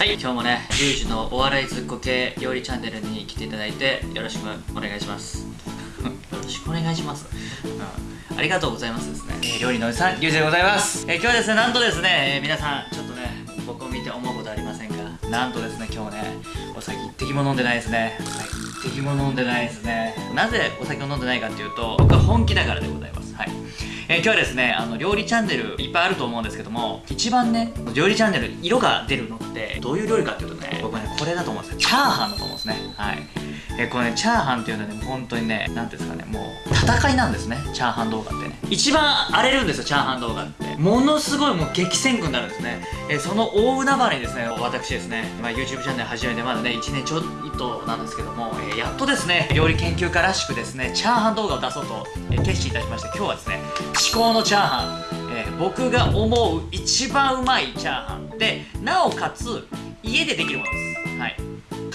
はい今日もねリュウジのお笑いずっこ系料理チャンネルに来ていただいてよろしくお願いします。よろしくお願いします、うん、ありがとうございますですね、えー料理のおじさんリュウジでございます、えー今日はですねなんとですね、えー皆さんちょっとね僕を見て思うことありませんか？なんとですね今日ねお酒一滴も飲んでないですね。はい一滴も飲んでないですね。なぜお酒を飲んでないかっていうと僕は本気だからでございますはい。えー今日はですねあの料理チャンネルいっぱいあると思うんですけども一番ね料理チャンネル色が出るのってどういう料理かっていうとね僕はねこれだと思うんですよ。チャーハンだと思うんですね。はい。えーこれねチャーハンっていうのはね本当にね何ていうんですかねもう戦いなんですねチャーハン動画ってね。一番荒れるんですよチャーハン動画って。ものすごいもう激戦区になるんですね、えーその大海原にですね私ですね、まあ、YouTube チャンネル始めてまだね1年ちょいとなんですけども、えーやっとですね料理研究家らしくですねチャーハン動画を出そうと、えー決心いたしまして今日はですね至高のチャーハン、えー僕が思う一番うまいチャーハン。でなおかつ家でできるものです。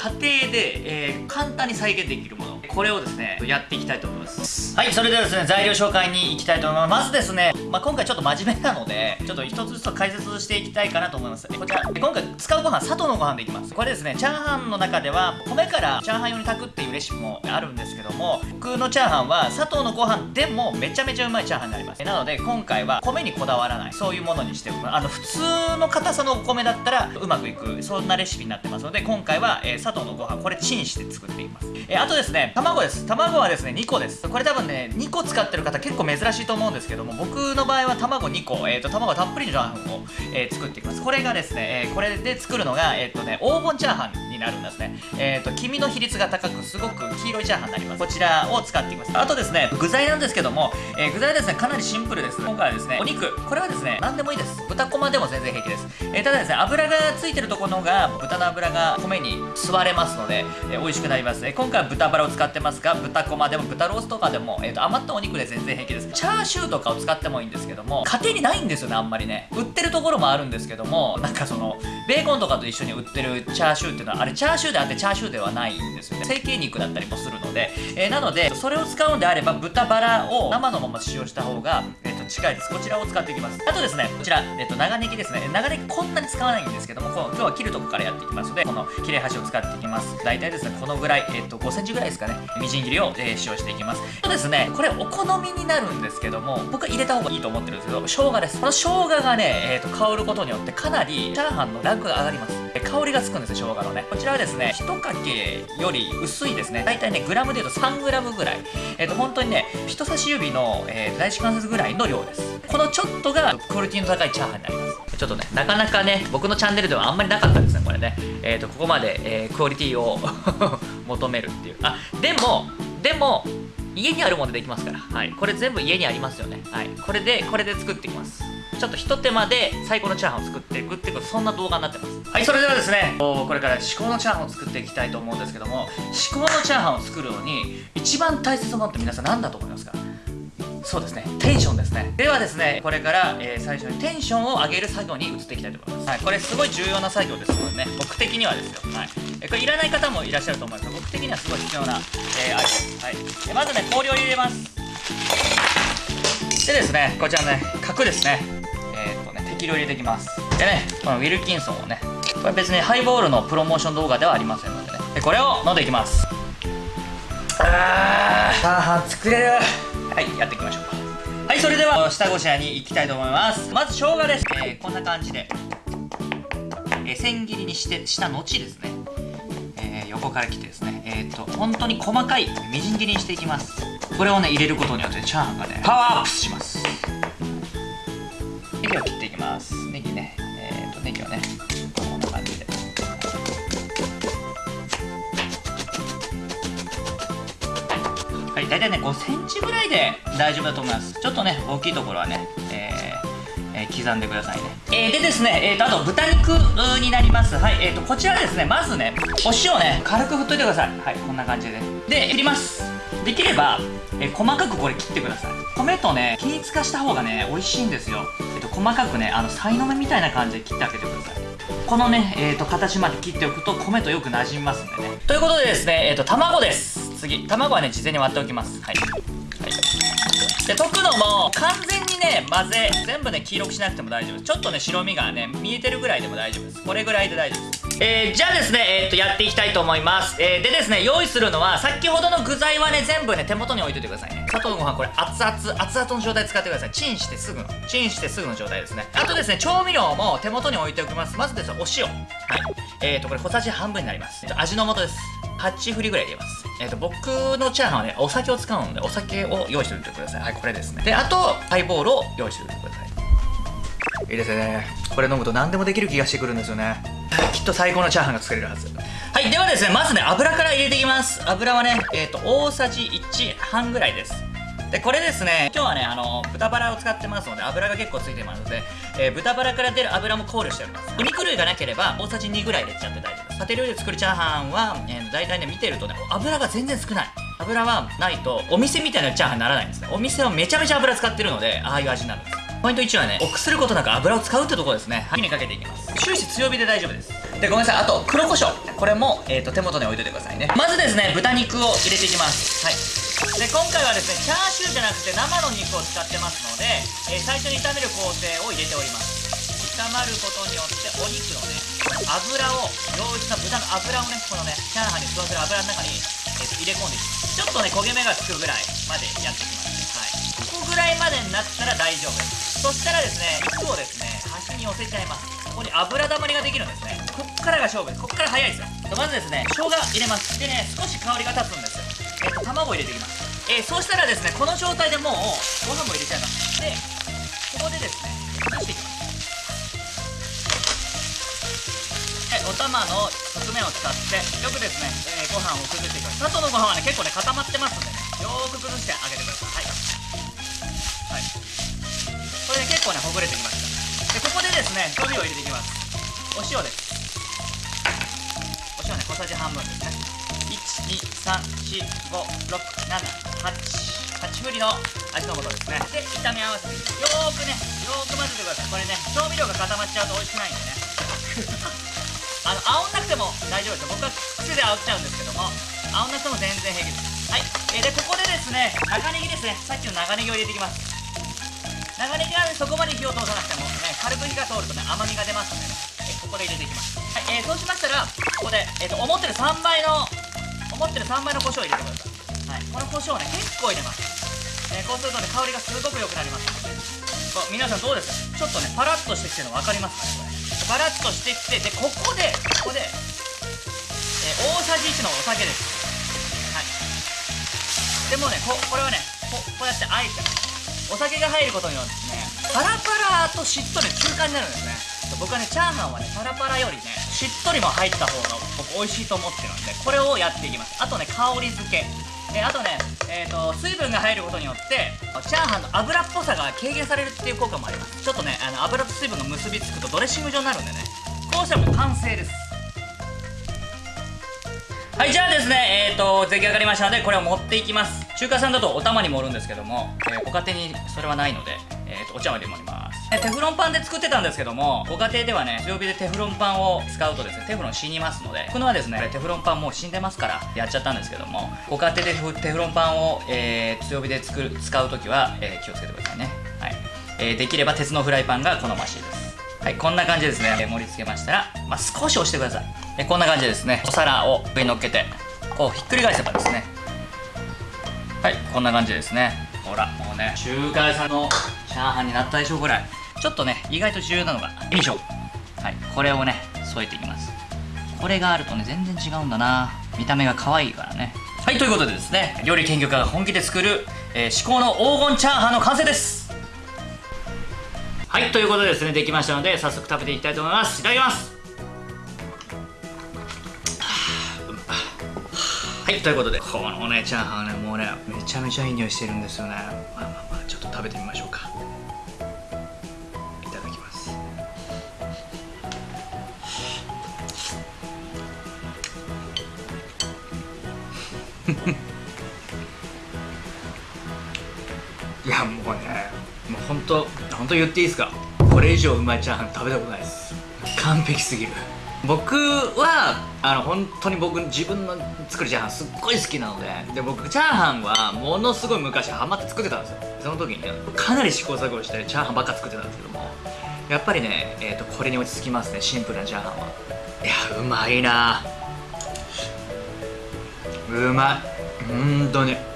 家庭で、えー簡単に再現できるもの。これをですねやっていきたいと思います。はいそれではですね材料紹介に行きたいと思います。まずですね、まあ、今回ちょっと真面目なのでちょっと一つずつ解説していきたいかなと思います。こちら。今回使うご飯砂糖のご飯でいきます。これですねチャーハンの中では米からチャーハン用に炊くっていうレシピもあるんですけども僕のチャーハンは砂糖のご飯でもめちゃめちゃうまいチャーハンになります。なので今回は米にこだわらない。そういうものにしてあの普通の硬さのお米だったらうまくいく。そんなレシピになってますので今回は、えー砂糖のご飯これチンして作っていきます、えーあとですね卵です。卵はですね2個です。これ多分ね2個使ってる方結構珍しいと思うんですけども僕の場合は卵2個、えー、と卵たっぷりのチャーハンを、えー作っていきます。これがですね、えーこれで作るのがえっ、とね黄金チャーハンになるんですね。えっ、と黄身の比率が高くすごく黄色いチャーハンになります。こちらを使っていきます。あとですね具材なんですけども、え具材はですねかなりシンプルです。今回はですねお肉。これはですね何でもいいです。豚こまでも全然平気です、ただですね油がついてるところが豚の油が米に吸われますので、えー美味しくなります、えー今回は豚バラを使ってますが豚こまでも豚ロースとかでも、えーと余ったお肉で全然平気です。チャーシューとかを使ってもいいんですけども家庭にないんですよねあんまりね。売ってるところもあるんですけどもなんかそのベーコンとかと一緒に売ってるチャーシューっていうのはあれチャーシューであってチャーシューではないんですよね。成形肉だったりもするので、えなのでそれを使うんであれば豚バラを生のまま使用した方が、えー近いです。こちらを使っていきます。あとですねこちら、えー、と長ネギですね。長ネギこんなに使わないんですけどもこう今日は切るとこからやっていきますのでこの切れ端を使っていきます。大体ですねこのぐらい、えー、と5センチぐらいですかね。みじん切りを、えー使用していきます。あとですねこれお好みになるんですけども僕は入れた方がいいと思ってるんですけど生姜です。この生姜がね、えー、と香ることによってかなりチャーハンのランクが上がります。香りがつくんですよ生姜のね。こちらはですね1かけより薄いですね。大体ねグラムでいうと3グラムぐらい。えっ、と本当にね人差し指の、えー第一関節ぐらいの量です。このちょっとがクオリティの高いチャーハンになります。ちょっとねなかなかね僕のチャンネルではあんまりなかったですねこれね。えっ、とここまで、えークオリティを 求めるっていう。あでもでも家にあるものでできますから、はい、これ全部家にありますよね、はい、これでこれで作っていきます。ちょっとひと手間で最高のチャーハンを作っていくっていうそんな動画になってます。はいそれではですねこれから至高のチャーハンを作っていきたいと思うんですけども至高のチャーハンを作るのに一番大切なものって皆さん何だと思いますか？そうですね。テンションですね。ではですねこれから、えー最初にテンションを上げる作業に移っていきたいと思います、はい、これすごい重要な作業ですのでね僕的にはですよ、はい、えこれいらない方もいらっしゃると思います。が僕的にはすごい必要な、えーアイテム。です、はい、でまずね氷を入れます。でですねこちらね角ですね。えーっとね適量入れていきます。でねこのウィルキンソンをねこれ別にハイボールのプロモーション動画ではありませんのでね。でこれを飲んでいきます。あー。チャー作れる。はいやっていきましょうか。はいそれでは下ごしらえに行きたいと思います。まず生姜です、えーこんな感じで、えー千切りにしてした後ですね、えー横から切ってですね。えっ、と本当に細かいみじん切りにしていきます。これをね入れることによってチャーハンがねパワーアップします。ネギを切っていきます。ネギね。えっ、とネギをねい、大体ね5センチぐらいで大丈夫だと思います。ちょっとね大きいところはね、えーえー刻んでくださいね、えーでですね、えー、とあと豚肉になります。はい、えー、とこちらですねまずねお塩ね軽く振っといてください。はいこんな感じで。で切ります。できれば、えー細かくこれ切ってください。米とね均一化した方がね美味しいんですよ、えー、と細かくねあのさいの目みたいな感じで切ってあげてください。このね、えー、と形まで切っておくと米とよく馴染みますんでね。ということでですね、えー、と卵です。次。卵はね事前に割っておきます。はい、はい、で溶くのも完全にね混ぜ全部ね黄色くしなくても大丈夫ちょっとね白身がね見えてるぐらいでも大丈夫です。これぐらいで大丈夫です。えー、じゃあですね、えー、っとやっていきたいと思います、えー、でですね用意するのは先ほどの具材はね全部ね手元に置いといてくださいね。砂糖のご飯これ熱々熱々の状態使ってください。チンしてすぐのチンしてすぐの状態ですね。あとですね調味料も手元に置いておきます。まずですねお塩。はい。えーとこれ小さじ半分になります。味の素です。8振りぐらい入れます。えっ、ー、と僕のチャーハンはねお酒を使うのでお酒を用意しておいてください。はいこれですね。であとハイボールを用意しておいてください。いいですね。これ飲むと何でもできる気がしてくるんですよね。きっと最高のチャーハンが作れるはずはいではですねまずね油から入れていきます。油はねえっ、ー、と大さじ1半ぐらいです。でこれですね今日はねあの豚バラを使ってますので油が結構ついてますので、えー、豚バラから出る油も考慮しております。お肉類がなければ大さじ2ぐらい入れちゃって大丈夫です。家庭料理で作るチャーハンは、えー、大体ね見てるとね油が全然少ない。油はないとお店みたいなチャーハンにならないんですね。お店はめちゃめちゃ油使ってるのでああいう味になるんです。ポイント1はね臆することなく油を使うってところですね。火にかけていきます。終始強火で大丈夫です。でごめんなさい。あと黒胡椒。これも、えーと、手元に置いといてくださいね。まずですね豚肉を入れていきます。はい。で今回はですねチャーシューじゃなくて生の肉を使ってますので、えー、最初に炒める工程を入れております。炒まることによってお肉のね油を良質な豚の油をねこのねチャーハンに吸わせる油の中に、えー、入れ込んでいきます。ちょっとね焦げ目がつくぐらいまでやっていきます。はい。ここぐらいまでになったら大丈夫です。そしたらですね肉をですね端に寄せちゃいます。ここに油だまりができるんですね。からが勝負です。こっから早いですよ。まずですね生姜入れます。でね少し香りが立つんです。えっと卵入れていきます。えー、そうしたらですねこの状態でもうご飯も入れちゃいます。でここでですね出していきます。はいお玉の側面を使ってよくですね、えー、ご飯を崩していきます。砂糖のご飯はね結構ね固まってますんでねよーく崩してあげてください。はい。はい。これで結構ねほぐれてきましたでここでですね調味料を入れていきます。お塩です。お塩ね。小さじ半分ですね。123456788振りの味の素ですね。で炒め合わせてよーくねよーく混ぜてください。これね調味料が固まっちゃうと美味しくないんでね。あの煽んなくても大丈夫ですよ。僕は癖で煽っちゃうんですけども煽んなくても全然平気です。はい、えー、でここでですね長ネギですね。さっきの長ネギを入れていきます。長ネギは、ね、そこまで火を通さなくても、ね、軽く火が通るとね甘みが出ますので、ね、えここで入れていきます。はい、えー、そうしましたらここで、えーと、思ってる3倍の思ってる3倍の胡椒を入れてください、はい、この胡椒をね結構入れます、えー、こうするとね香りがすごく良くなります。ので皆さんどうですか？ちょっとねパラッとしてきてるの分かりますかねこれ。パラッとしてきてでここでここで、えー、大さじ1のお酒です。はい。でもねここれはねここうやってあえてお酒が入ることによってねパラパラとしっとり中間になるんですね。僕はねチャーハンはねパラパラよりねしっとりも入った方が僕美味しいと思ってるんでこれをやっていきます。あとね香り付け。えあとね、えーと、水分が入ることによってチャーハンの油っぽさが軽減されるっていう効果もあります。ちょっとねあの油と水分が結びつくとドレッシング状になるんでねこうしたらもう完成です。はいじゃあですねえっ、ー、と出来上がりましたのでこれを持っていきます。中華さんだとお玉に盛るんですけども、えー、ご家庭にそれはないので、えーと、お茶碗で盛ります。テフロンパンで作ってたんですけどもご家庭ではね強火でテフロンパンを使うとですねテフロン死にますので僕のはですねテフロンパンもう死んでますからやっちゃったんですけどもご家庭でテフロンパンを、えー、強火で作る使う時は、えー、気をつけてくださいね。はい、えー、できれば鉄のフライパンが好ましいです。はいこんな感じですね、え盛り付けましたら、まあ、少し押してください、えこんな感じですね。お皿を上に乗っけてこうひっくり返せばですね。はいこんな感じですね。ほらもうね中華屋さんのチャーハンになったでしょこれちょっとね意外と重要なのがよいしょはいこれをね添えていきます。これがあるとね全然違うんだな。見た目が可愛いからね。はいということでですね料理研究家が本気で作る、えー、至高の黄金チャーハンの完成です。はいということでですねできましたので早速食べていきたいと思います。いただきます。はいということでこのねチャーハンねもうねめちゃめちゃいい匂いしてるんですよね。まあまあまあちょっと食べてみましょうか。いやもうねもう本当本当言っていいですか？これ以上うまいチャーハン食べたことないです。完璧すぎる。僕はあの本当に僕自分の作るチャーハンすっごい好きなのでで僕チャーハンはものすごい昔ハマって作ってたんですよ。その時にねかなり試行錯誤してチャーハンばっか作ってたんですけども。やっぱりね、えーと、これに落ち着きますねシンプルなチャーハンは。いやうまいな。うまい。うんとね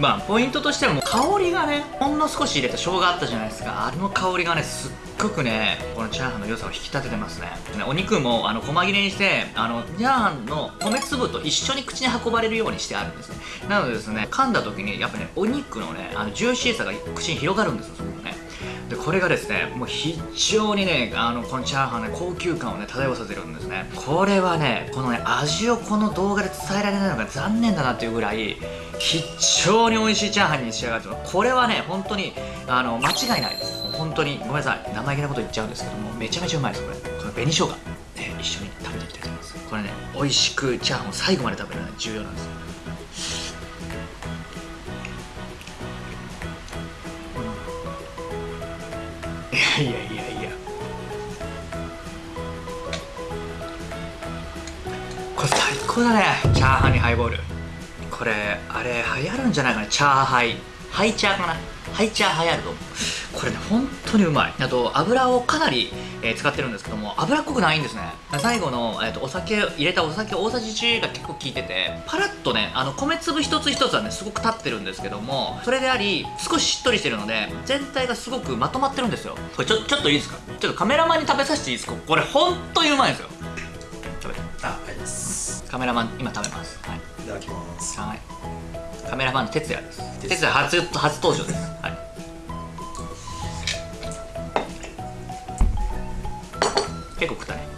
まあポイントとしてはもう香りがねほんの少し入れた生姜あったじゃないですか。あの香りがねすっごくねこのチャーハンの良さを引き立ててますねお肉もあの細切れにしてあのチャーハンの米粒と一緒に口に運ばれるようにしてあるんですね。なのでですね噛んだ時にやっぱねお肉のねあのジューシーさが口に広がるんですよ。でこれがですねもう非常にねあのこのチャーハンね高級感をね漂わせてるんですね。これはねこのね味をこの動画で伝えられないのが残念だなっていうぐらい非常に美味しいチャーハンに仕上がってます。これはね本当にあの間違いないです。本当にごめんなさい生意気なこと言っちゃうんですけどもめちゃめちゃうまいですこれ。この紅生姜、ね、一緒に食べていきたいと思います。これね美味しくチャーハンを最後まで食べるのが重要なんですよ。いやいやいやいやこれ最高だねチャーハンにハイボールこれあれ流行るんじゃないかなチャーハイハイチャーかなハイチャー流行ると思うこれね本当にうまいあと油をかなり、えー、使ってるんですけども油っこくないんですね。最後の、えーと、お酒入れたお酒大さじ1が結構効いててパラッとねあの米粒一つ一つはねすごく立ってるんですけどもそれであり少ししっとりしてるので全体がすごくまとまってるんですよ。これちょちょっといいですか？ちょっとカメラマンに食べさせていいですか？これ本当にうまいですよ。食べて。ああります。カメラマン今食べます。はい。いただきます。はい。カメラマンの哲也です。哲也初初登場です。はい結構食ったね。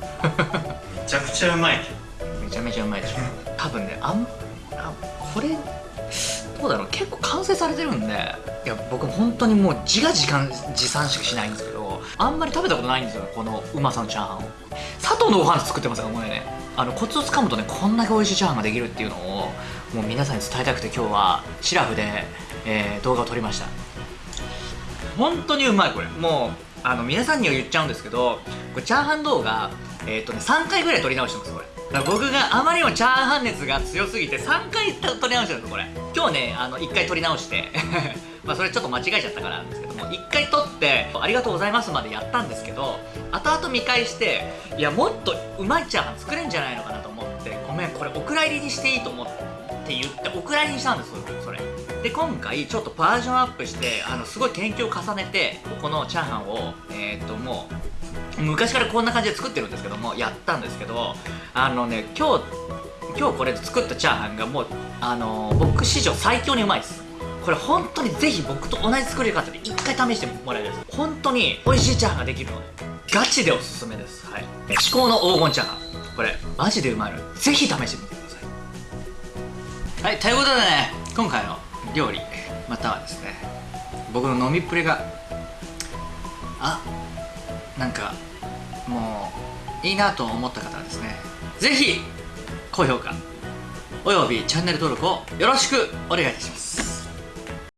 めちゃくちゃうまいめちゃめちゃうまいでしょ。多分ねあんあこれどうだろう。結構完成されてるんでいや僕本当にもう自画自賛自賛しかしないんですけどあんまり食べたことないんですよこのうまさのチャーハンを。佐藤のご飯作ってますからこれね。あのコツをつかむとねこんだけ美味しいチャーハンができるっていうのをもう皆さんに伝えたくて今日はシラフで、えー、動画を撮りました。本当にうまいこれ。もうあの皆さんには言っちゃうんですけどこれチャーハン動画えっ、ー、とね3回ぐらい撮り直してますこれ。僕があまりにもチャーハン熱が強すぎて3回撮り直してるんですこれ。今日ねあの1回撮り直してまあそれちょっと間違えちゃったからなんですけども1回撮ってありがとうございますまでやったんですけど後々見返していやもっとうまいチャーハン作れんじゃないのかなと思ってごめんこれお蔵入りにしていいと思って。って言ってお蔵にしたんですそれ。で今回ちょっとバージョンアップしてあのすごい研究を重ねてここのチャーハンをえー、っともう昔からこんな感じで作ってるんですけどもやったんですけどあのね今日今日これ作ったチャーハンがもうあの僕史上最強にうまいです。これ本当にぜひ僕と同じ作り方で一回試してもらいたいです。本当に美味しいチャーハンができるのでガチでおすすめです。はい。至高の黄金チャーハン。これマジでうまいのでぜひ試してみてはいということでね今回の料理またはですね僕の飲みっぷりがあなんかもういいなと思った方はですね是非高評価およびチャンネル登録をよろしくお願いいたします。